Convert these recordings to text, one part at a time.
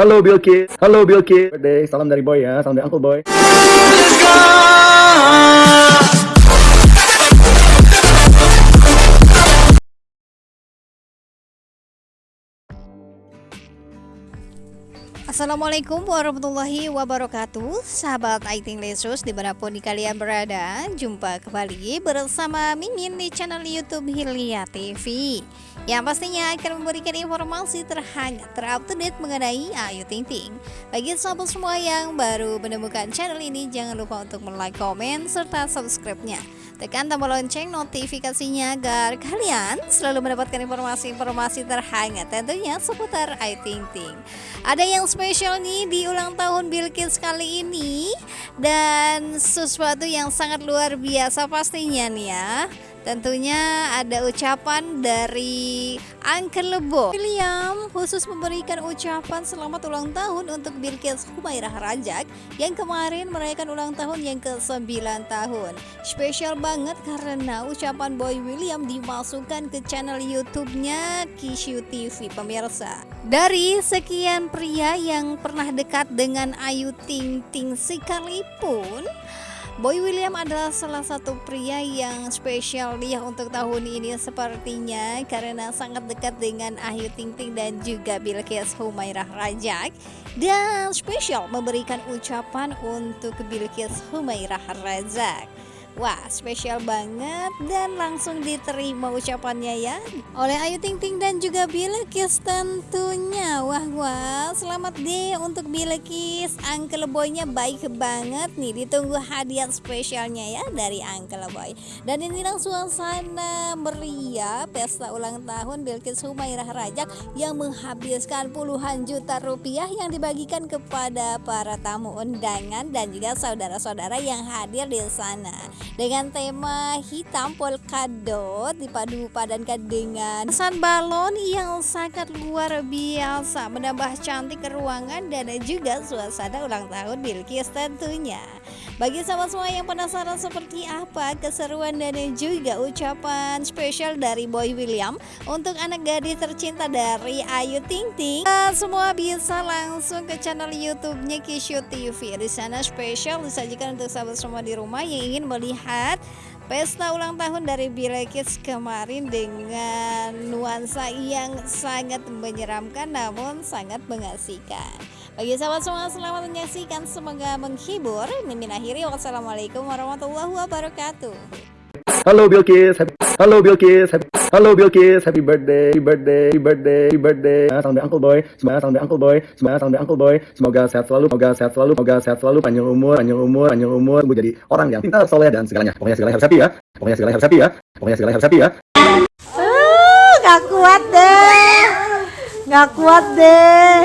Halo Bilkis, halo Bilkis. Birthday, salam dari Boy ya, salam dari Uncle Boy. Assalamualaikum warahmatullahi wabarakatuh Sahabat Aiting Lesus di mana pun di kalian berada Jumpa kembali bersama Mimin di channel Youtube Hilya TV Yang pastinya akan memberikan informasi terhangat terupdate mengenai Ayu Ting Ting Bagi sahabat semua yang baru menemukan channel ini Jangan lupa untuk like, komen, serta subscribe-nya Tekan tombol lonceng notifikasinya agar kalian selalu mendapatkan informasi-informasi terhangat tentunya seputar Ayu Ting Ting. Ada yang spesial nih di ulang tahun Bilkis kali ini dan sesuatu yang sangat luar biasa pastinya nih ya. Tentunya ada ucapan dari Uncle Lebo. William khusus memberikan ucapan selamat ulang tahun untuk Bilkis Humairah Rajak yang kemarin merayakan ulang tahun yang ke-9 tahun. Spesial banget karena ucapan Boy William dimasukkan ke channel YouTube-nya Kishu TV pemirsa. Dari sekian pria yang pernah dekat dengan Ayu Ting Ting sekalipun Boy William adalah salah satu pria yang spesial dia untuk tahun ini sepertinya karena sangat dekat dengan Ayu Ting Ting dan juga Bilkis Humairah Rajak dan spesial memberikan ucapan untuk Bilkis Humairah Rajak. Wah spesial banget dan langsung diterima ucapannya ya. Oleh Ayu Ting Ting dan juga Bilkis tentunya. Wah wah selamat deh untuk Bilkis Uncle Boy-nya baik banget nih. Ditunggu hadiah spesialnya ya dari Uncle Boy. Dan inilah suasana meriah pesta ulang tahun Bilkis Humairah Rajak Yang menghabiskan puluhan juta rupiah yang dibagikan kepada para tamu undangan Dan juga saudara-saudara yang hadir di sana dengan tema hitam polkadot dipadu padankan dengan pesan balon yang sangat luar biasa menambah cantik ruangan dan juga suasana ulang tahun Bilkis tentunya bagi sahabat semua yang penasaran seperti apa keseruan dan juga ucapan spesial dari Boy William untuk anak gadis tercinta dari Ayu Ting Ting, semua bisa langsung ke channel YouTube-nya Kishu TV. Di sana spesial disajikan untuk sahabat semua di rumah yang ingin melihat pesta ulang tahun dari Bilekis kemarin dengan nuansa yang sangat menyeramkan namun sangat mengasihkan. Bagi sahabat semua selamat menyaksikan semoga menghibur. Mimin akhiri wassalamualaikum warahmatullahi wabarakatuh. Halo Bilkis, happy, halo Bilkis, happy, halo Bilkis, happy birthday, happy birthday, happy birthday, happy birthday. Salam dari Uncle Boy, semoga salam dari Uncle Boy, semoga salam dari Uncle Boy, semoga sehat selalu, semoga sehat selalu, semoga sehat selalu, panjang umur, panjang umur, panjang umur, gue jadi orang yang pintar, soleh dan segalanya. Pokoknya segalanya harus happy ya, pokoknya segalanya harus happy ya, pokoknya segalanya harus happy ya. Uh, gak kuat deh, gak kuat deh.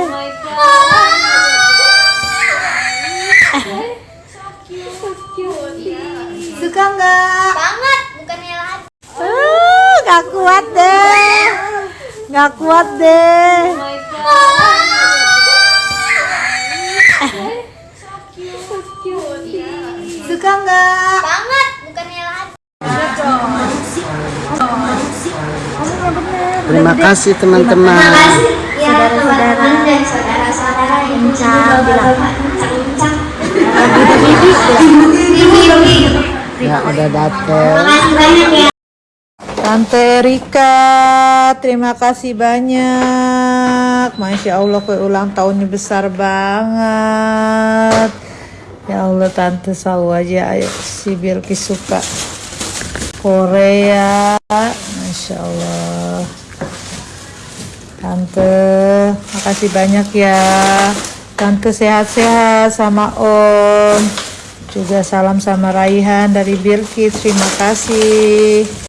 Suka nggak? Banget bukannya lagi Uh, gak kuat deh, gak kuat deh. Suka nggak? banget bukannya lagi Terima kasih teman-teman. ya teman-teman dan saudara-saudara yang juga bapak bincang-bincang Ya udah dateng. makasih banyak ya Tante Rika, terima kasih banyak. Masya Allah, kue ulang tahunnya besar banget. Ya Allah, Tante selalu aja ayo si Bilkis suka Korea. Masya Allah. Tante, makasih banyak ya. Tante sehat-sehat sama Om. Juga salam sama Raihan dari Bilkis. Terima kasih.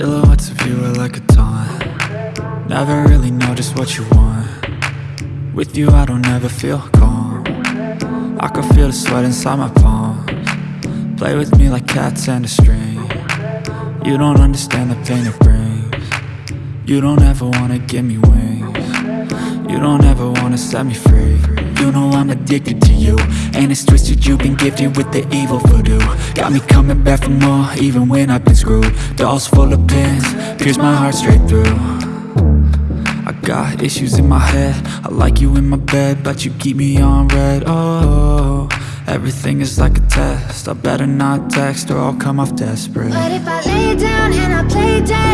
Silhouettes of you are like a taunt. Never really know just what you want. With you I don't ever feel calm. I can feel the sweat inside my palms. Play with me like cats and a string. You don't understand the pain it brings. You don't ever wanna give me wings. You don't ever wanna set me free. You know I'm addicted to you. And it's twisted you've been gifted with the evil voodoo. Got me coming back for more even when I've been screwed. Dolls full of pins, pierce my heart straight through. I got issues in my head. I like you in my bed But you keep me on red. Oh, everything is like a test. I better not text or I'll come off desperate. But if I lay down and I play dead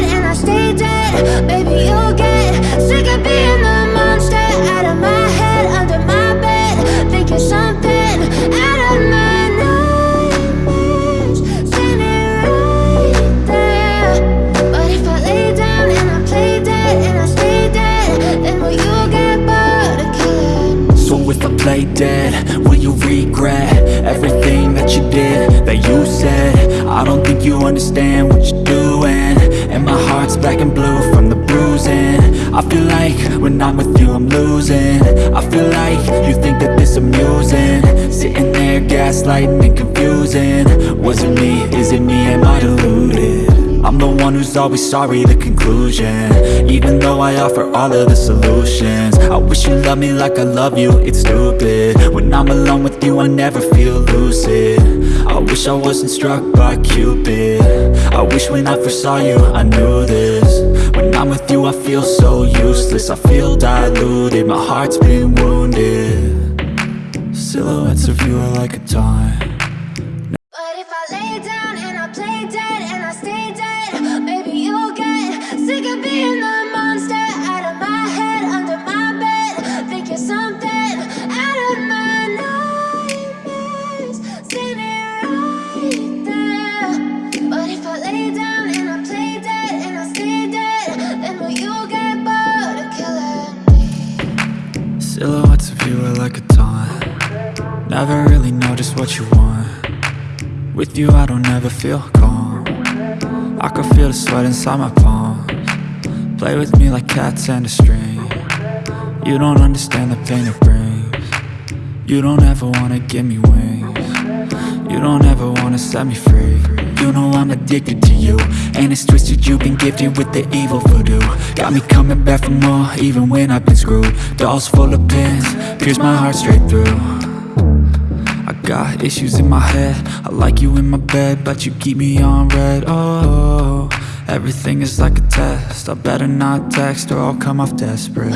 you understand what you're doing. And my heart's black and blue from the bruising. I feel like when I'm with you I'm losing. I feel like you think that this amusing. Sitting there gaslighting and confusing. Was it me, is it me, am I deluded? I'm the one who's always sorry, the conclusion Even though I offer all of the solutions. I wish you loved me like I love you, it's stupid. When I'm alone with you, I never feel lucid. I wish I wasn't struck by Cupid. I wish when I first saw you, I knew this. When I'm with you, I feel so useless. I feel diluted, my heart's been wounded. Silhouettes of you are like a taunt Silhouettes of you are like a taunt. Never really know just what you want. With you I don't ever feel calm. I can feel the sweat inside my palms. Play with me like cats and a string. You don't understand the pain it brings. You don't ever wanna give me wings You don't ever wanna set me free. You know I'm addicted to you. And it's twisted you've been gifted with the evil voodoo. Got me coming back for more even when I've been screwed. Dolls full of pins, pierce my heart straight through. I got issues in my head. I like you in my bed But you keep me on red. Oh, everything is like a test. I better not text or I'll come off desperate